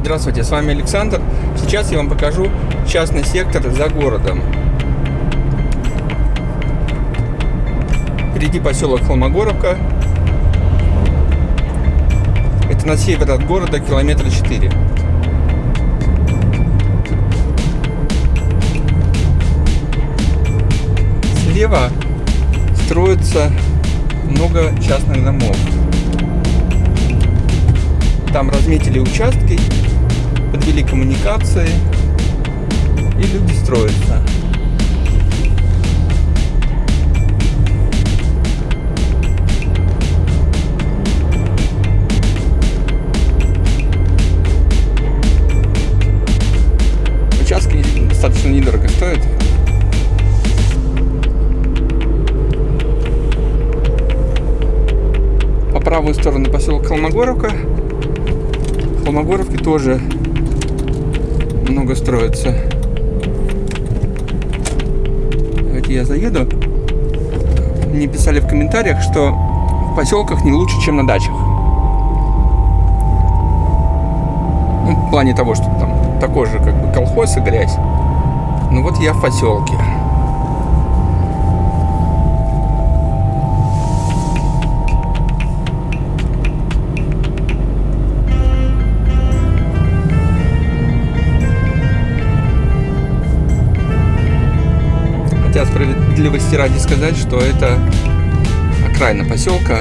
Здравствуйте, с вами Александр. Сейчас я вам покажу частный сектор за городом. Впереди поселок Холмогоровка. Это на север от города, километра 4. Слева строится много частных домов. Там разметили участки, подвели коммуникации, и люди строятся. Участки достаточно недорого стоят. По правую сторону поселок Холмогоровка. В Холмогоровке тоже много строится. Давайте я заеду. Мне писали в комментариях, что в поселках не лучше, чем на дачах. Ну, в плане того, что там такой же как бы колхоз и грязь. Ну вот я в поселке. Справедливости ради сказать, что это окраина поселка.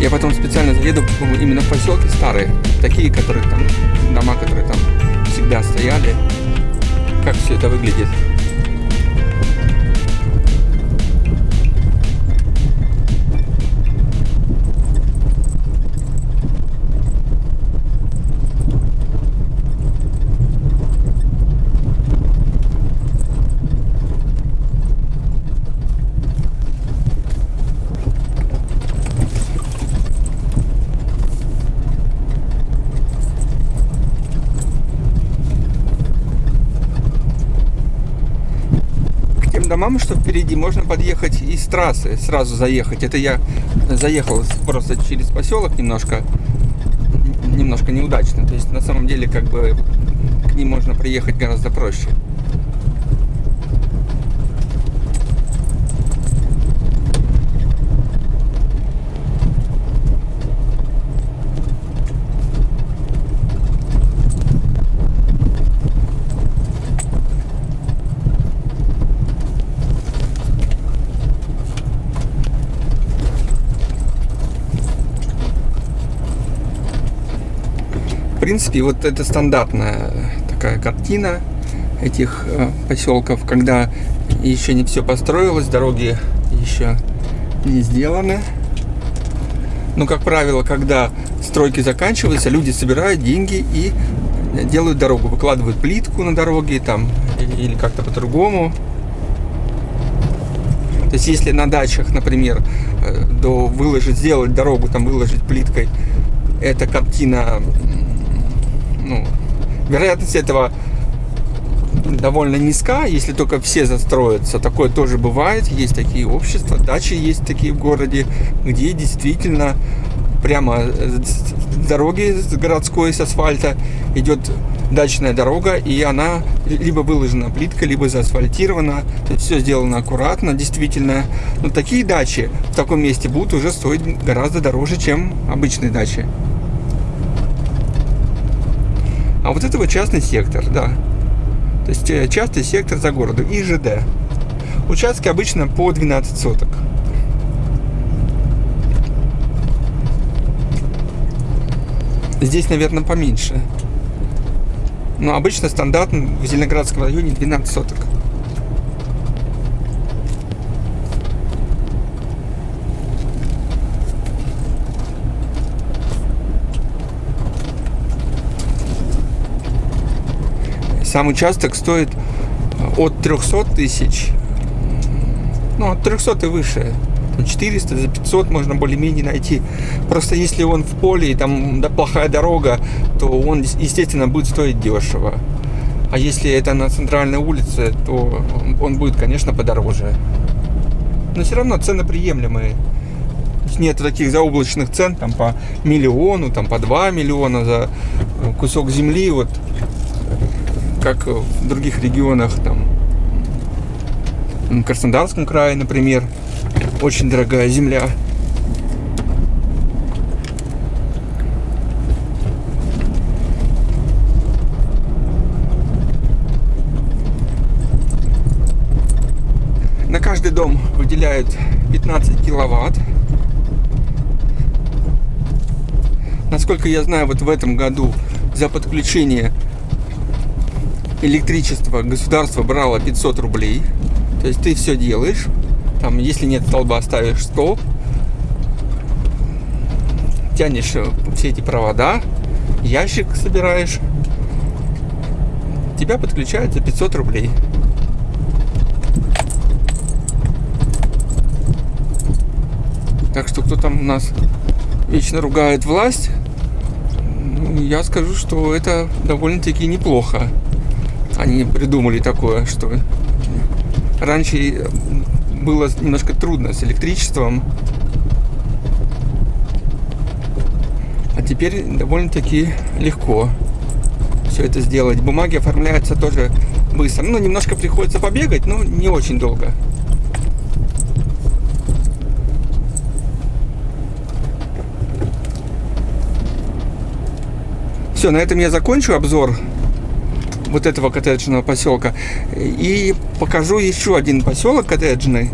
Я потом специально заеду именно в поселки старые, такие, которые там, дома, которые там всегда стояли. Как все это выглядит. Домам, что впереди, можно подъехать из трассы, сразу заехать. Это я заехал просто через поселок немножко, немножко неудачно. То есть на самом деле как бы к ним можно приехать гораздо проще. Принципе, вот это стандартная такая картина этих э, поселков, когда еще не все построилось, дороги еще не сделаны. Но, как правило, когда стройки заканчиваются, люди собирают деньги и делают дорогу, выкладывают плитку на дороге там или как-то по-другому. То есть, если на дачах, например, э, до выложить, сделать дорогу, там выложить плиткой, эта картина ну, вероятность этого довольно низка, если только все застроятся. Такое тоже бывает. Есть такие общества, дачи есть такие в городе, где действительно прямо с дороги с городской, с асфальта идет дачная дорога, и она либо выложена плиткой, либо заасфальтирована. То есть все сделано аккуратно, действительно. Но такие дачи в таком месте будут уже стоить гораздо дороже, чем обычные дачи. А вот это вот частный сектор, да. То есть э, частный сектор за городом, ИЖД. Участки обычно по 12 соток. Здесь, наверное, поменьше. Но обычно стандартно в Зеленоградском районе 12 соток. Сам участок стоит от 300 тысяч, ну, от 300 и выше. 400, за 500 можно более-менее найти. Просто если он в поле и там да, плохая дорога, то он, естественно, будет стоить дешево. А если это на центральной улице, то он будет, конечно, подороже. Но все равно цены приемлемые. Нет таких заоблачных цен там по миллиону, там по 2 миллиона за э, кусок земли, вот как в других регионах, там в Краснодарском крае, например, очень дорогая земля. На каждый дом выделяют 15 киловатт. Насколько я знаю, вот в этом году за подключение электричества государство брало 500 рублей. То есть ты все делаешь. Там, если нет столба, ставишь столб. Тянешь э, все эти провода. Ящик собираешь. Тебя подключают за 500 рублей. Так что кто там у нас вечно ругает власть, ну, я скажу, что это довольно-таки неплохо. Они придумали такое, что раньше было немножко трудно с электричеством, а теперь довольно-таки легко все это сделать. Бумаги оформляются тоже быстро. Ну, немножко приходится побегать, но не очень долго. Все, на этом я закончу обзор вот этого коттеджного поселка. И покажу еще один поселок коттеджный.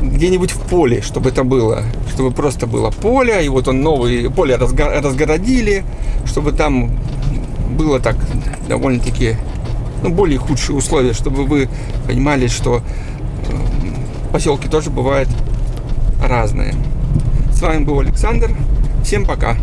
Где-нибудь в поле, чтобы это было. Чтобы просто было поле, и вот он новый, поле разгородили, чтобы там было так довольно-таки ну, более худшие условия, чтобы вы понимали, что э, поселки тоже бывают разные. С вами был Александр. Всем пока.